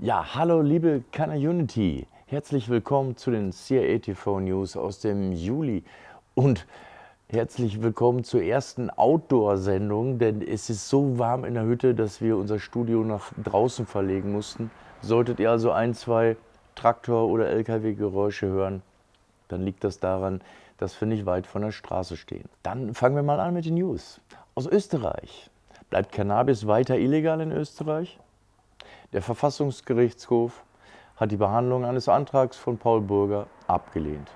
Ja, hallo liebe Kana Unity. Herzlich willkommen zu den CIA TV News aus dem Juli und herzlich willkommen zur ersten Outdoor-Sendung, denn es ist so warm in der Hütte, dass wir unser Studio nach draußen verlegen mussten. Solltet ihr also ein, zwei Traktor- oder LKW-Geräusche hören, dann liegt das daran, dass wir nicht weit von der Straße stehen. Dann fangen wir mal an mit den News. Aus Österreich. Bleibt Cannabis weiter illegal in Österreich? Der Verfassungsgerichtshof hat die Behandlung eines Antrags von Paul Burger abgelehnt,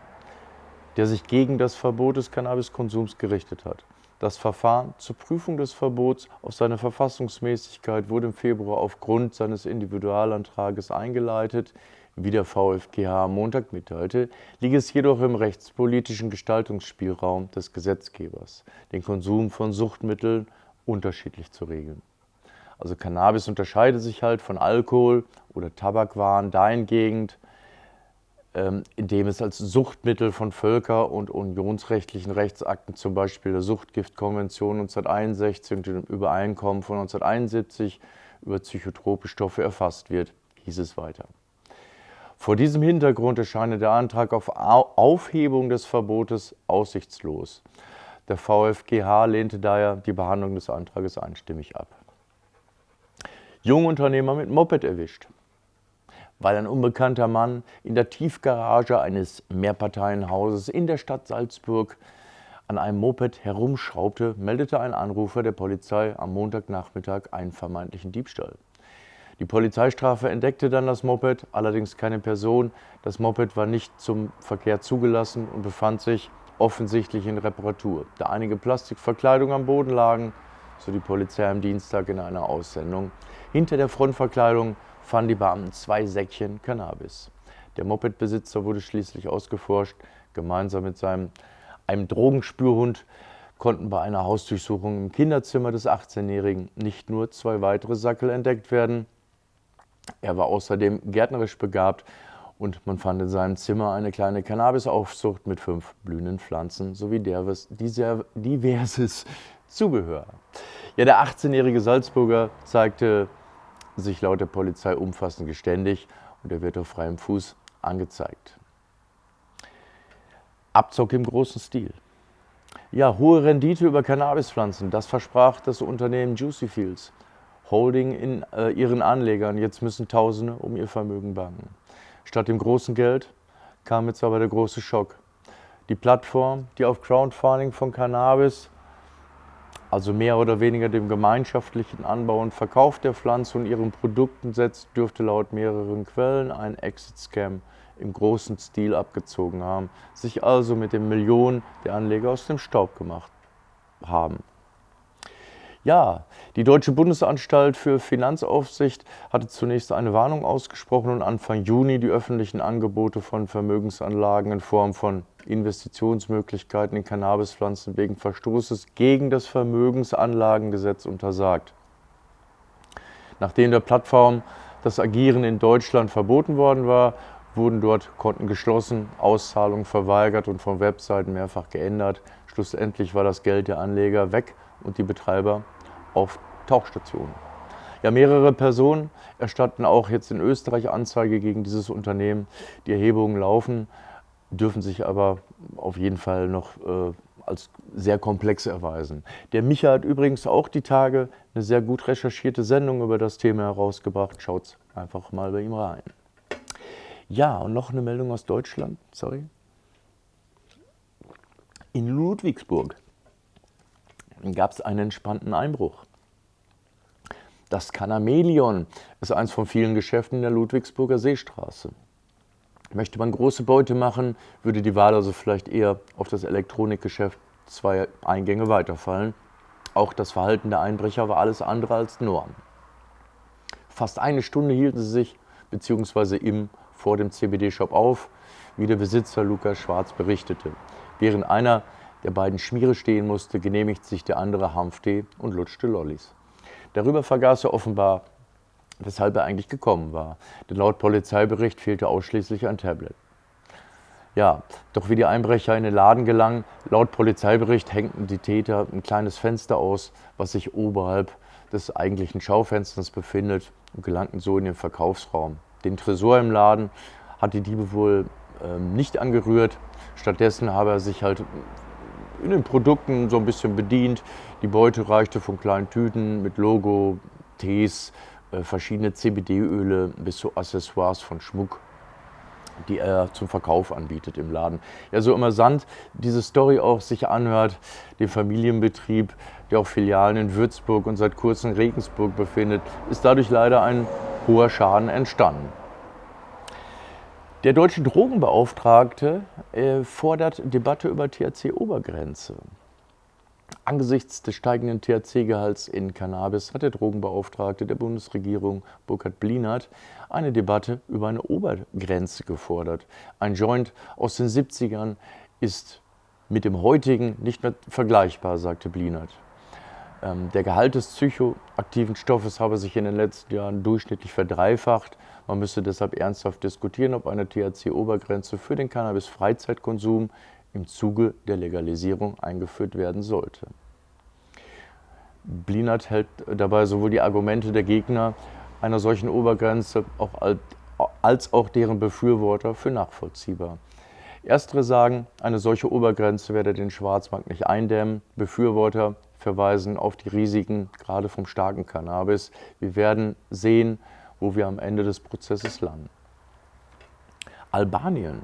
der sich gegen das Verbot des Cannabiskonsums gerichtet hat. Das Verfahren zur Prüfung des Verbots auf seine Verfassungsmäßigkeit wurde im Februar aufgrund seines Individualantrages eingeleitet. Wie der VfGH am Montag mitteilte, liegt es jedoch im rechtspolitischen Gestaltungsspielraum des Gesetzgebers, den Konsum von Suchtmitteln unterschiedlich zu regeln. Also Cannabis unterscheidet sich halt von Alkohol oder Tabakwaren dahingehend, ähm, indem es als Suchtmittel von Völker- und unionsrechtlichen Rechtsakten, zum Beispiel der Suchtgiftkonvention 1961 und dem Übereinkommen von 1971 über psychotrope Stoffe erfasst wird, hieß es weiter. Vor diesem Hintergrund erscheint der Antrag auf Aufhebung des Verbotes aussichtslos. Der VfGH lehnte daher die Behandlung des Antrages einstimmig ab. Jungunternehmer mit Moped erwischt. Weil ein unbekannter Mann in der Tiefgarage eines Mehrparteienhauses in der Stadt Salzburg an einem Moped herumschraubte, meldete ein Anrufer der Polizei am Montagnachmittag einen vermeintlichen Diebstahl. Die Polizeistrafe entdeckte dann das Moped, allerdings keine Person. Das Moped war nicht zum Verkehr zugelassen und befand sich offensichtlich in Reparatur. Da einige Plastikverkleidungen am Boden lagen, so die Polizei am Dienstag in einer Aussendung. Hinter der Frontverkleidung fanden die Beamten zwei Säckchen Cannabis. Der Mopedbesitzer wurde schließlich ausgeforscht. Gemeinsam mit seinem, einem Drogenspürhund konnten bei einer Hausdurchsuchung im Kinderzimmer des 18-Jährigen nicht nur zwei weitere Sackel entdeckt werden, er war außerdem gärtnerisch begabt und man fand in seinem Zimmer eine kleine Cannabisaufzucht mit fünf blühenden Pflanzen sowie diverses Zubehör. Ja, der 18-jährige Salzburger zeigte sich laut der Polizei umfassend geständig und er wird auf freiem Fuß angezeigt. Abzock im großen Stil. Ja, hohe Rendite über Cannabispflanzen, das versprach das Unternehmen Juicy Fields. Holding in äh, ihren Anlegern. Jetzt müssen Tausende um ihr Vermögen bangen. Statt dem großen Geld kam jetzt aber der große Schock. Die Plattform, die auf Crowdfunding von Cannabis, also mehr oder weniger dem gemeinschaftlichen Anbau und Verkauf der Pflanze und ihren Produkten setzt, dürfte laut mehreren Quellen ein Exit-Scam im großen Stil abgezogen haben, sich also mit den Millionen der Anleger aus dem Staub gemacht haben. Ja, die Deutsche Bundesanstalt für Finanzaufsicht hatte zunächst eine Warnung ausgesprochen und Anfang Juni die öffentlichen Angebote von Vermögensanlagen in Form von Investitionsmöglichkeiten in Cannabispflanzen wegen Verstoßes gegen das Vermögensanlagengesetz untersagt. Nachdem der Plattform das Agieren in Deutschland verboten worden war, wurden dort Konten geschlossen, Auszahlungen verweigert und von Webseiten mehrfach geändert. Schlussendlich war das Geld der Anleger weg und die Betreiber auf Tauchstationen. Ja, mehrere Personen erstatten auch jetzt in Österreich Anzeige gegen dieses Unternehmen. Die Erhebungen laufen, dürfen sich aber auf jeden Fall noch äh, als sehr komplex erweisen. Der Micha hat übrigens auch die Tage eine sehr gut recherchierte Sendung über das Thema herausgebracht. Schaut einfach mal bei ihm rein. Ja, und noch eine Meldung aus Deutschland, sorry. In Ludwigsburg gab es einen entspannten Einbruch. Das Canamelion ist eins von vielen Geschäften in der Ludwigsburger Seestraße. Möchte man große Beute machen, würde die Wahl also vielleicht eher auf das Elektronikgeschäft zwei Eingänge weiterfallen. Auch das Verhalten der Einbrecher war alles andere als Norm. Fast eine Stunde hielten sie sich bzw. im vor dem CBD-Shop auf, wie der Besitzer Lukas Schwarz berichtete. Während einer der beiden Schmiere stehen musste, genehmigt sich der andere Hanftee und lutschte Lollis. Darüber vergaß er offenbar, weshalb er eigentlich gekommen war, denn laut Polizeibericht fehlte ausschließlich ein Tablet. Ja, doch wie die Einbrecher in den Laden gelangen, laut Polizeibericht hängten die Täter ein kleines Fenster aus, was sich oberhalb des eigentlichen Schaufensters befindet und gelangten so in den Verkaufsraum. Den Tresor im Laden hat die Diebe wohl ähm, nicht angerührt. Stattdessen habe er sich halt in den Produkten so ein bisschen bedient. Die Beute reichte von kleinen Tüten mit Logo, Tees, äh, verschiedene CBD-Öle bis zu Accessoires von Schmuck die er zum Verkauf anbietet im Laden. Ja, so immerant diese Story auch sich anhört, den Familienbetrieb, der auch Filialen in Würzburg und seit kurzem Regensburg befindet, ist dadurch leider ein hoher Schaden entstanden. Der deutsche Drogenbeauftragte äh, fordert Debatte über THC-Obergrenze. Angesichts des steigenden THC-Gehalts in Cannabis hat der Drogenbeauftragte der Bundesregierung, Burkhard Blinert, eine Debatte über eine Obergrenze gefordert. Ein Joint aus den 70ern ist mit dem heutigen nicht mehr vergleichbar, sagte Blinert. Ähm, der Gehalt des psychoaktiven Stoffes habe sich in den letzten Jahren durchschnittlich verdreifacht. Man müsse deshalb ernsthaft diskutieren, ob eine THC-Obergrenze für den Cannabis-Freizeitkonsum im Zuge der Legalisierung eingeführt werden sollte. Blinert hält dabei sowohl die Argumente der Gegner einer solchen Obergrenze als auch deren Befürworter für nachvollziehbar. Erstere sagen, eine solche Obergrenze werde den Schwarzmarkt nicht eindämmen. Befürworter verweisen auf die Risiken, gerade vom starken Cannabis. Wir werden sehen, wo wir am Ende des Prozesses landen. Albanien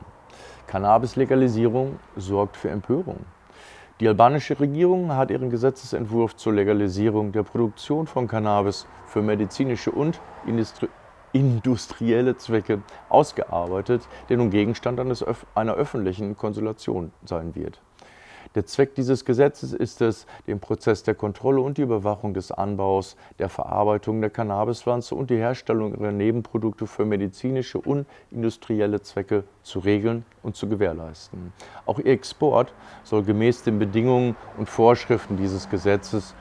Cannabis-Legalisierung sorgt für Empörung. Die albanische Regierung hat ihren Gesetzesentwurf zur Legalisierung der Produktion von Cannabis für medizinische und industrielle Zwecke ausgearbeitet, der nun Gegenstand einer öffentlichen Konsultation sein wird. Der Zweck dieses Gesetzes ist es, den Prozess der Kontrolle und die Überwachung des Anbaus, der Verarbeitung der Cannabispflanze und die Herstellung ihrer Nebenprodukte für medizinische und industrielle Zwecke zu regeln und zu gewährleisten. Auch ihr Export soll gemäß den Bedingungen und Vorschriften dieses Gesetzes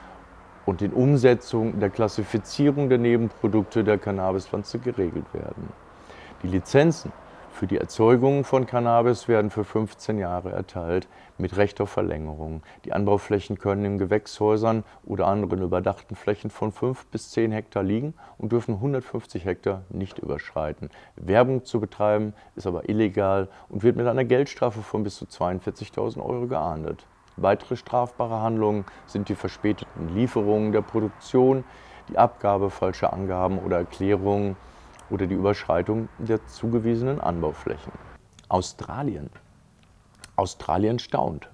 und in Umsetzung der Klassifizierung der Nebenprodukte der Cannabispflanze geregelt werden. Die Lizenzen für die Erzeugung von Cannabis werden für 15 Jahre erteilt mit Recht auf Verlängerung. Die Anbauflächen können in Gewächshäusern oder anderen überdachten Flächen von 5 bis 10 Hektar liegen und dürfen 150 Hektar nicht überschreiten. Werbung zu betreiben ist aber illegal und wird mit einer Geldstrafe von bis zu 42.000 Euro geahndet. Weitere strafbare Handlungen sind die verspäteten Lieferungen der Produktion, die Abgabe falscher Angaben oder Erklärungen, oder die Überschreitung der zugewiesenen Anbauflächen. Australien. Australien staunt.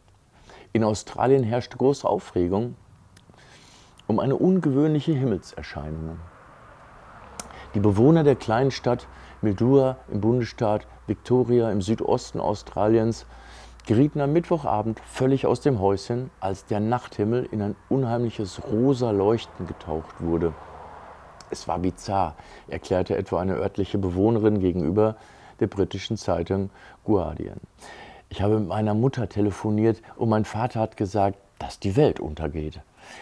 In Australien herrscht große Aufregung um eine ungewöhnliche Himmelserscheinung. Die Bewohner der kleinen Stadt Mildura im Bundesstaat Victoria im Südosten Australiens gerieten am Mittwochabend völlig aus dem Häuschen, als der Nachthimmel in ein unheimliches rosa Leuchten getaucht wurde. Es war bizarr, erklärte etwa eine örtliche Bewohnerin gegenüber der britischen Zeitung Guardian. Ich habe mit meiner Mutter telefoniert und mein Vater hat gesagt, dass die Welt untergeht.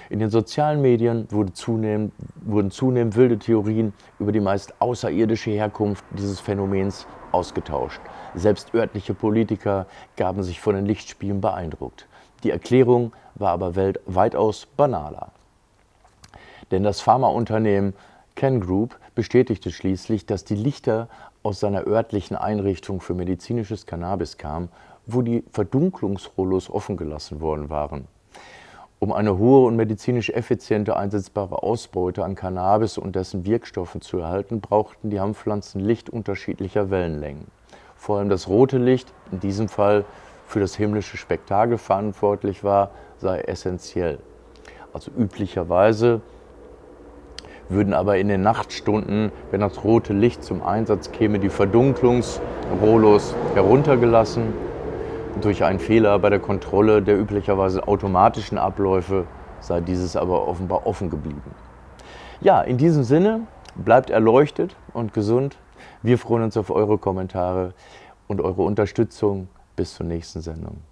In den sozialen Medien wurde zunehmend, wurden zunehmend wilde Theorien über die meist außerirdische Herkunft dieses Phänomens ausgetauscht. Selbst örtliche Politiker gaben sich von den Lichtspielen beeindruckt. Die Erklärung war aber weitaus banaler. Denn das Pharmaunternehmen Ken Group bestätigte schließlich, dass die Lichter aus seiner örtlichen Einrichtung für medizinisches Cannabis kamen, wo die Verdunklungsrollos offen gelassen worden waren. Um eine hohe und medizinisch effiziente einsetzbare Ausbeute an Cannabis und dessen Wirkstoffen zu erhalten, brauchten die Hanfpflanzen Licht unterschiedlicher Wellenlängen. Vor allem das rote Licht, in diesem Fall für das himmlische Spektakel verantwortlich war, sei essentiell. Also üblicherweise würden aber in den Nachtstunden, wenn das rote Licht zum Einsatz käme, die Verdunklungsrollos heruntergelassen. Durch einen Fehler bei der Kontrolle der üblicherweise automatischen Abläufe sei dieses aber offenbar offen geblieben. Ja, in diesem Sinne, bleibt erleuchtet und gesund. Wir freuen uns auf eure Kommentare und eure Unterstützung. Bis zur nächsten Sendung.